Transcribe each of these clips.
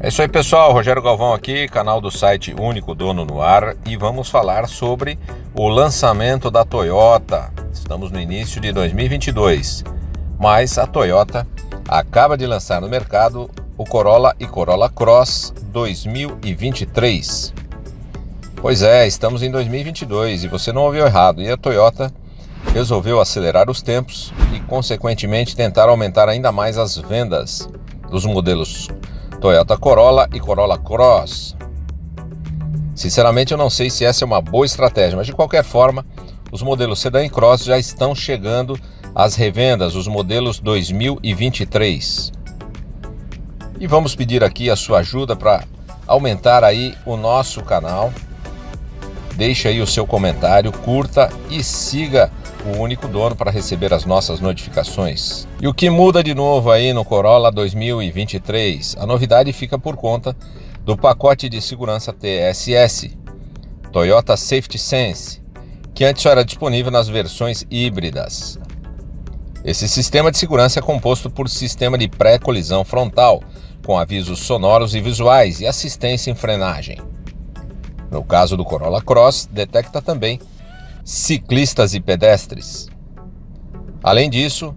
É isso aí pessoal, Rogério Galvão aqui, canal do site Único Dono no Ar e vamos falar sobre o lançamento da Toyota. Estamos no início de 2022, mas a Toyota acaba de lançar no mercado o Corolla e Corolla Cross 2023. Pois é, estamos em 2022 e você não ouviu errado, e a Toyota resolveu acelerar os tempos e consequentemente tentar aumentar ainda mais as vendas dos modelos Toyota Corolla e Corolla Cross. Sinceramente, eu não sei se essa é uma boa estratégia, mas de qualquer forma, os modelos Sedan e Cross já estão chegando às revendas, os modelos 2023. E vamos pedir aqui a sua ajuda para aumentar aí o nosso canal. Deixe aí o seu comentário, curta e siga o único dono para receber as nossas notificações. E o que muda de novo aí no Corolla 2023? A novidade fica por conta do pacote de segurança TSS, Toyota Safety Sense, que antes só era disponível nas versões híbridas. Esse sistema de segurança é composto por sistema de pré-colisão frontal, com avisos sonoros e visuais e assistência em frenagem. No caso do Corolla Cross, detecta também ciclistas e pedestres. Além disso,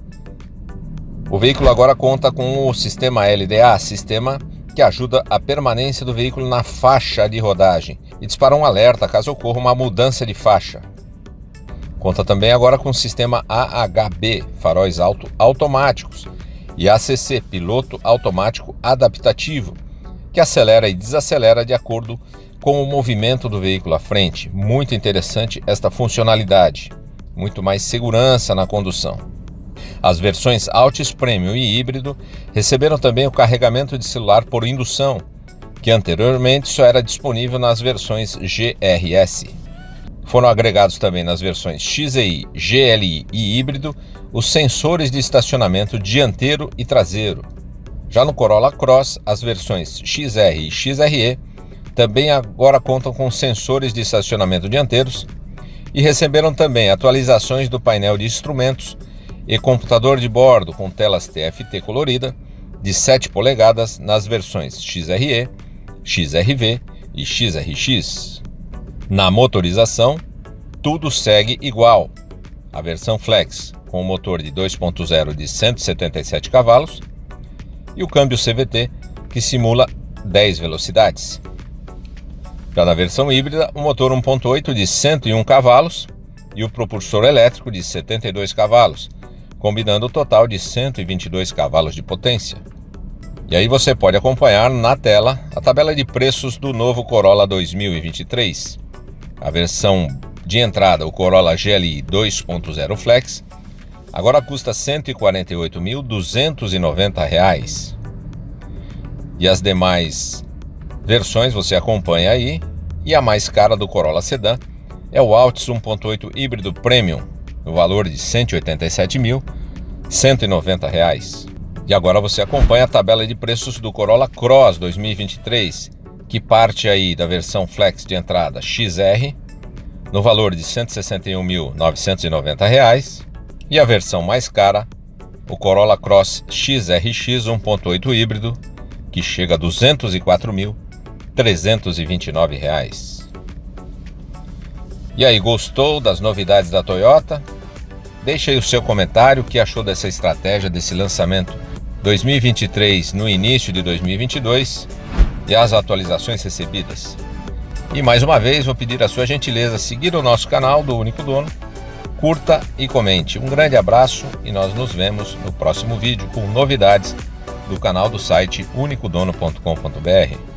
o veículo agora conta com o sistema LDA, sistema que ajuda a permanência do veículo na faixa de rodagem e dispara um alerta caso ocorra uma mudança de faixa. Conta também agora com o sistema AHB, faróis auto automáticos, e ACC, piloto automático adaptativo, que acelera e desacelera de acordo com o movimento do veículo à frente. Muito interessante esta funcionalidade. Muito mais segurança na condução. As versões Altis Premium e híbrido receberam também o carregamento de celular por indução, que anteriormente só era disponível nas versões GRS. Foram agregados também nas versões XEI, GLI e híbrido os sensores de estacionamento dianteiro e traseiro. Já no Corolla Cross, as versões XR e XRE também agora contam com sensores de estacionamento dianteiros e receberam também atualizações do painel de instrumentos e computador de bordo com telas TFT colorida de 7 polegadas nas versões XRE, XRV e XRX. Na motorização, tudo segue igual. A versão Flex, com o motor de 2.0 de 177 cavalos, e o câmbio CVT, que simula 10 velocidades. Já na versão híbrida, o motor 1.8 de 101 cavalos e o propulsor elétrico de 72 cavalos, combinando o total de 122 cavalos de potência. E aí você pode acompanhar na tela a tabela de preços do novo Corolla 2023. A versão de entrada, o Corolla GLI 2.0 Flex, agora custa R$ 148.290. E as demais versões você acompanha aí. E a mais cara do Corolla Sedan é o Altis 1.8 híbrido Premium, no valor de R$ 187.190. E agora você acompanha a tabela de preços do Corolla Cross 2023, que parte aí da versão Flex de entrada XR, no valor de R$ 161.990, e a versão mais cara, o Corolla Cross XRX 1.8 híbrido, que chega a R$ 204.000 329 reais. E aí, gostou das novidades da Toyota? Deixe aí o seu comentário, o que achou dessa estratégia, desse lançamento 2023 no início de 2022 e as atualizações recebidas. E mais uma vez vou pedir a sua gentileza seguir o nosso canal do Único Dono, curta e comente. Um grande abraço e nós nos vemos no próximo vídeo com novidades do canal do site unicodono.com.br.